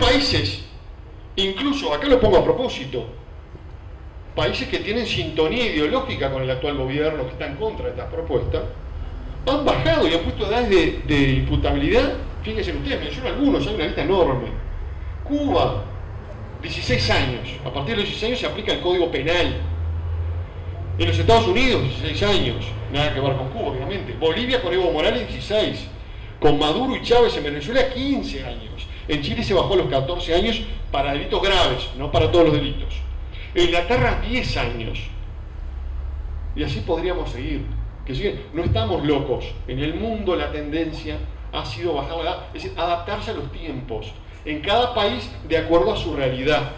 países, incluso, acá lo pongo a propósito, países que tienen sintonía ideológica con el actual gobierno, que está en contra de estas propuestas, han bajado y han puesto edades de, de imputabilidad, fíjense ustedes, menciono algunos, hay una lista enorme. Cuba, 16 años, a partir de los 16 años se aplica el Código Penal. En los Estados Unidos, 16 años, nada que ver con Cuba, obviamente. Bolivia con Evo Morales, 16. Con Maduro y Chávez en Venezuela, 15 años. En Chile se bajó a los 14 años para delitos graves, no para todos los delitos. En Inglaterra, 10 años. Y así podríamos seguir. Que no estamos locos. En el mundo la tendencia ha sido bajar la edad, es decir, adaptarse a los tiempos. En cada país de acuerdo a su realidad.